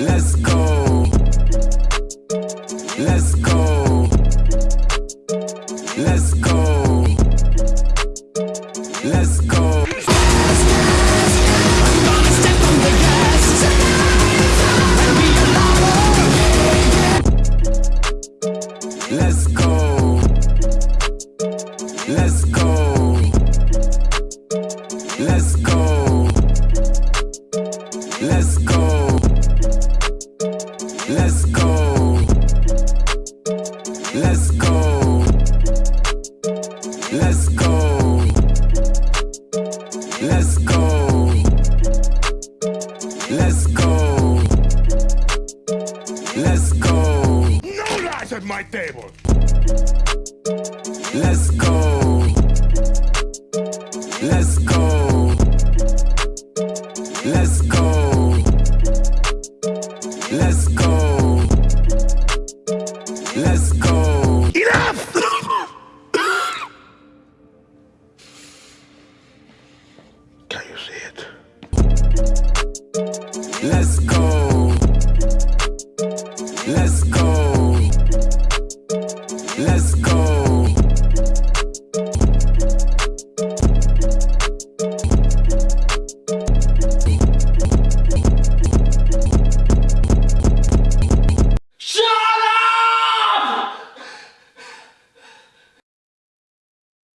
Let's go. At my table! Let's go. Let's go. Let's go. Let's go. Let's go. Enough! Can you see it? Let's go. Let's go. Let's go.